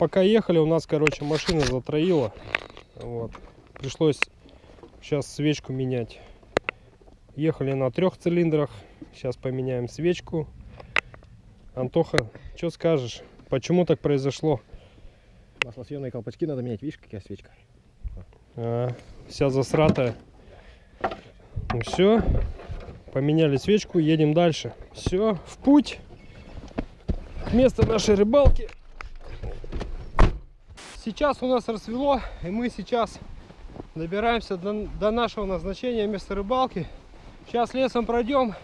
пока ехали, у нас, короче, машина затроила. Вот. Пришлось сейчас свечку менять. Ехали на трех цилиндрах. Сейчас поменяем свечку. Антоха, что скажешь? Почему так произошло? Маслосъемные колпачки надо менять. Видишь, какая свечка? А, вся засратая. Ну все, поменяли свечку, едем дальше. Все, в путь. Место нашей рыбалки. Сейчас у нас рассвело, и мы сейчас добираемся до, до нашего назначения места рыбалки. Сейчас лесом пройдем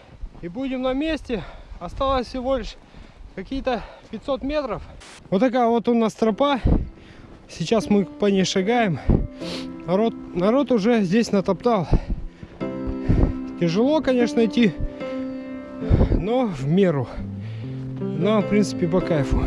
и будем на месте. Осталось всего лишь какие-то 500 метров. Вот такая вот у нас тропа. Сейчас мы по ней шагаем. Народ, народ уже здесь натоптал. Тяжело, конечно, идти, но в меру. Нам, в принципе, по кайфу.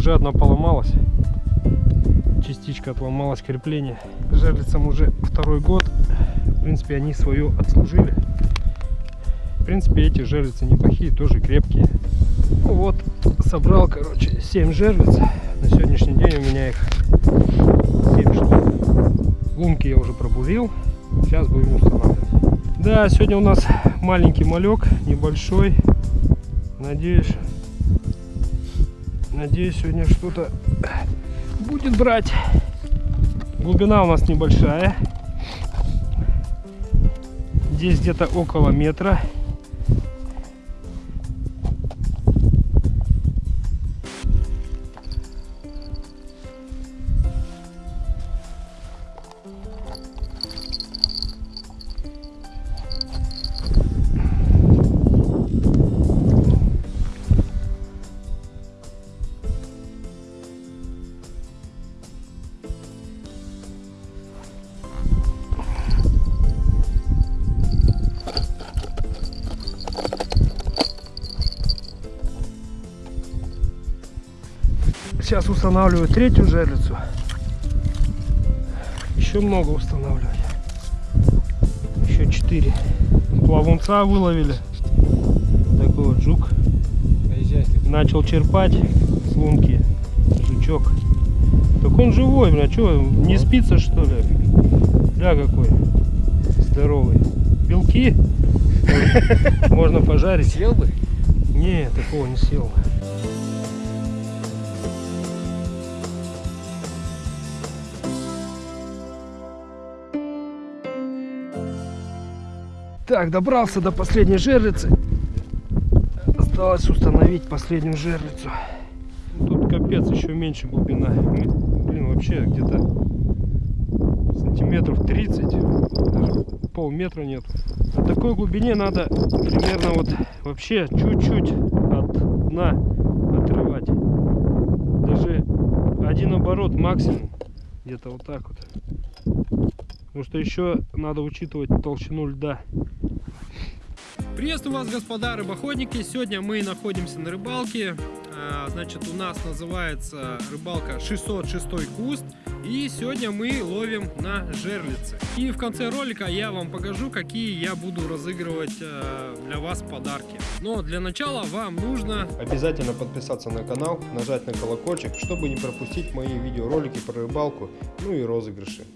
Уже одна поломалась. Частичка отломалась крепление. Жерлицам уже второй год. В принципе, они свое отслужили. В принципе, эти жерлицы неплохие, тоже крепкие. Ну вот, собрал, короче, 7 жерлиц. На сегодняшний день у меня их 7 штук. Лунки я уже пробурил. Сейчас будем устанавливать. Да, сегодня у нас маленький малек, небольшой. Надеюсь, Надеюсь, сегодня что-то будет брать. Глубина у нас небольшая. Здесь где-то около метра. Сейчас устанавливаю третью жерлицу. Еще много устанавливать. Еще четыре. Плавунца выловили. Такой вот жук. Начал черпать с лунки. Жучок. Так он живой, бля, что, не спится что ли? Бля какой здоровый. Белки можно пожарить. Съел бы? Не, такого не съел. Так, добрался до последней жерлицы. Осталось установить последнюю жерлицу. Тут капец еще меньше глубина. Блин, вообще где-то сантиметров 30. Даже полметра нет. На такой глубине надо примерно вот вообще чуть-чуть от дна отрывать. Даже один оборот максимум. Где-то вот так вот. Потому что еще надо учитывать толщину льда. Приветствую вас, господа рыбоходники! Сегодня мы находимся на рыбалке. А, Значит, у нас называется рыбалка 606 куст. И сегодня мы ловим на жерлицы. И в конце ролика я вам покажу, какие я буду разыгрывать э, для вас подарки. Но для начала вам нужно Обязательно подписаться на канал, нажать на колокольчик, чтобы не пропустить мои видеоролики про рыбалку, ну и розыгрыши.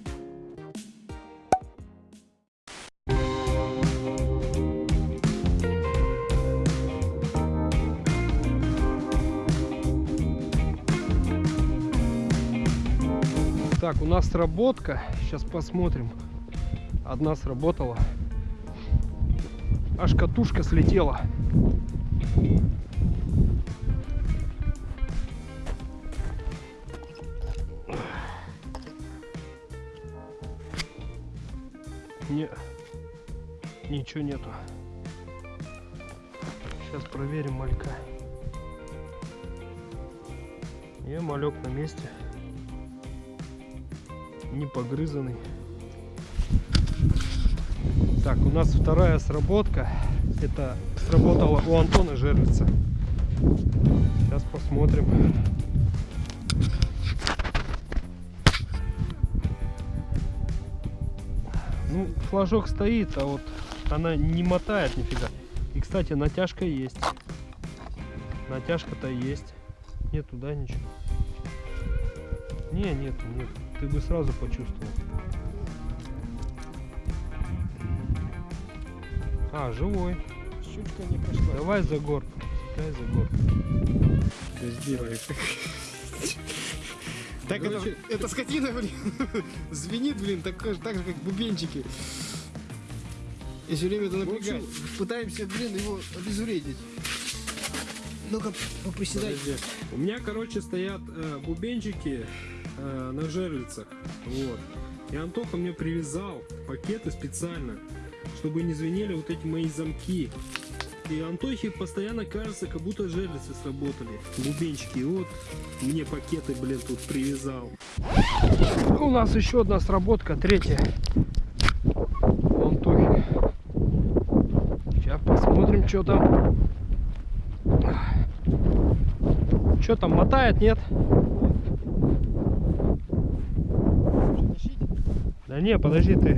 Так, у нас сработка. Сейчас посмотрим. Одна сработала. Аж катушка слетела. Не, ничего нету. Сейчас проверим малька. Не, малек на месте не погрызанный. Так, у нас вторая сработка. Это сработало у Антона Жерлица. Сейчас посмотрим. Ну, флажок стоит, а вот она не мотает нифига. И, кстати, натяжка есть. Натяжка-то есть. Нет туда ничего. Не, нет, нет. Ты бы сразу почувствовал. А, живой. Щучка не прошла. Давай за горб. Дай за горб. Сделай. Так это, эта скотина, блин, звенит, блин, так, так же, как бубенчики. И все время это напрягает. Пытаемся, блин, его обезвредить. Ну-ка, поприседай. У меня, короче, стоят э, бубенчики э, на жерлицах. Вот. И Антоха мне привязал пакеты специально, чтобы не звенели вот эти мои замки. И Антохе постоянно кажется, как будто жерлицы сработали. Бубенчики. Вот мне пакеты, блин, тут привязал. У нас еще одна сработка, третья. Антохи. Сейчас посмотрим, что там. Что там, мотает, нет? Да не, подожди ты,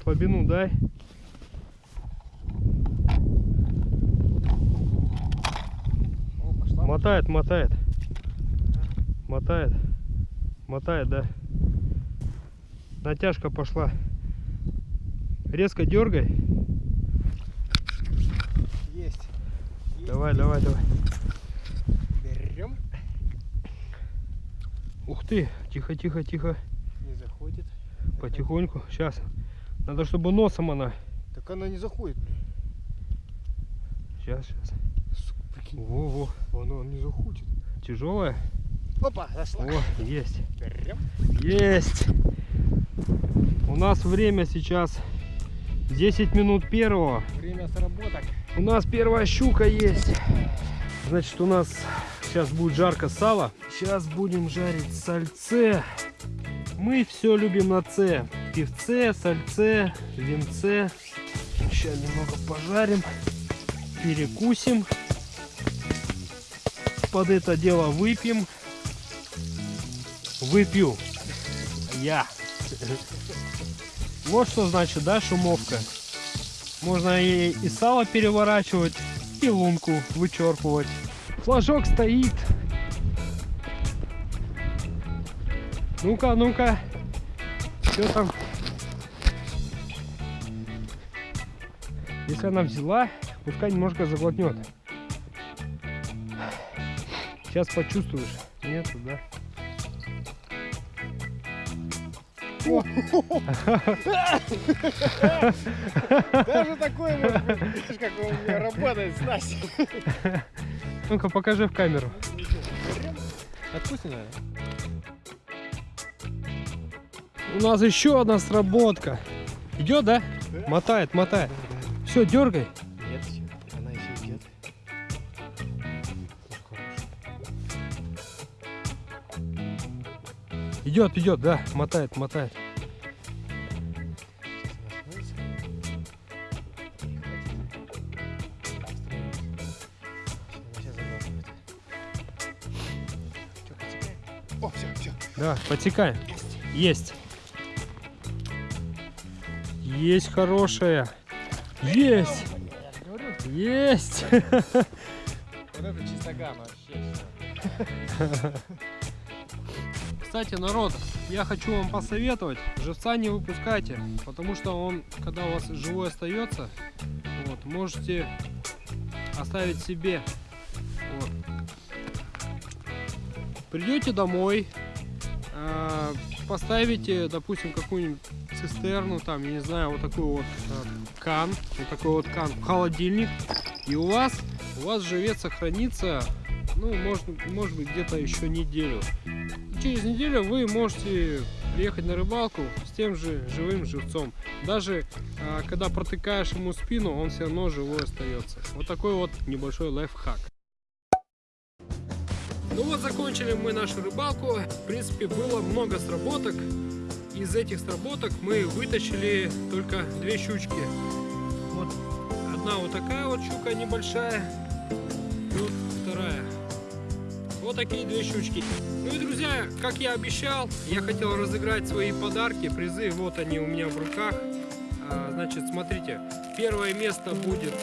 слабину дай. О. Мотает, мотает. Мотает. Мотает, да. Натяжка пошла. Резко дергай. Есть. Есть. Давай, давай, давай. Берем. Ух ты, тихо, тихо, тихо. Не заходит. Потихоньку. Сейчас. Надо, чтобы носом она. Так она не заходит, блин. Сейчас, сейчас. Сука, прикинь. Во, во. Она не заходит. Тяжелая. Опа, зашла. О, есть. Берем. Есть. У нас время сейчас 10 минут первого. Время сработок. У нас первая щука есть. Значит, у нас сейчас будет жарко сало. Сейчас будем жарить сальце. Мы все любим на С. Певце, сальце, винце. Сейчас немного пожарим. Перекусим. Под это дело выпьем. Выпью. Я. Вот что значит, да, шумовка. Можно и сало переворачивать, и лунку вычерпывать. Флажок стоит. Ну-ка, ну-ка. Что там? Если она взяла, пускай немножко заглотнет. Сейчас почувствуешь. Нет, да? Даже такое может быть. Видишь, как он у меня работает снасть. Ну-ка, покажи в камеру. Отпусти, наверное. У нас еще одна сработка. Идет, да? Да. Мотает, мотает. Все, дергай. Нет, она еще идет. Идет, идет, да, мотает, мотает. О, все, все. Да, подсекаем. Есть. Есть хорошая. Есть. Есть. Вот это чистоган вообще. Кстати, народ, я хочу вам посоветовать, живца не выпускайте, потому что он, когда у вас живой остается, вот, можете оставить себе. Вот. Придете домой, э, поставите, допустим, какую-нибудь цистерну, там, я не знаю, вот такой вот э, кан, вот такой вот кан в холодильник, и у вас, у вас живец сохранится, ну, может, может быть, где-то еще неделю через неделю вы можете приехать на рыбалку с тем же живым живцом. Даже а, когда протыкаешь ему спину, он все равно живой остается. Вот такой вот небольшой лайфхак. Ну вот закончили мы нашу рыбалку. В принципе, было много сработок. Из этих сработок мы вытащили только две щучки. Вот одна вот такая вот щука небольшая, и вот вторая. Вот такие две щучки. Ну и, друзья, как я обещал, я хотел разыграть свои подарки, призы. Вот они у меня в руках. А, значит, смотрите, первое место будет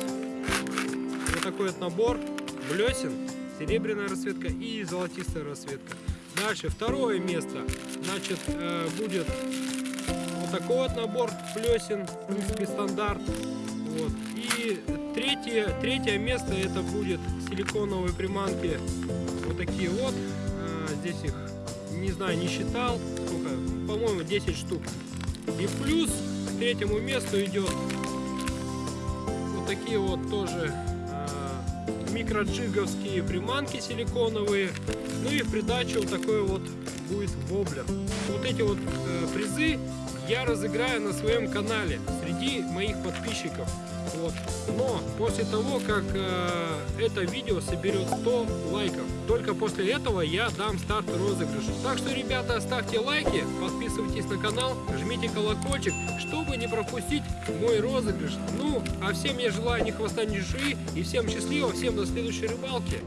вот такой вот набор блесен, серебряная расцветка и золотистая расцветка. Дальше второе место, значит, э, будет вот такой вот набор блесен, в принципе, стандарт. Вот. И третье, третье место это будет силиконовые приманки вот такие вот. А, здесь их, не знаю, не считал. Сколько? По-моему, 10 штук. И плюс к третьему месту идет вот такие вот тоже микроджиговские приманки силиконовые. Ну и в придачу вот такой вот будет воблер. Вот эти вот э, призы я разыграю на своем канале среди моих подписчиков. Вот. Но после того, как э, это видео соберет 100 лайков, только после этого я дам старт розыгрышу. Так что, ребята, ставьте лайки, подписывайтесь на канал, жмите колокольчик, чтобы не пропустить мой розыгрыш. Ну, а всем я желаю ни хвоста, ни шеи, и всем счастливо, всем до следующей рыбалки.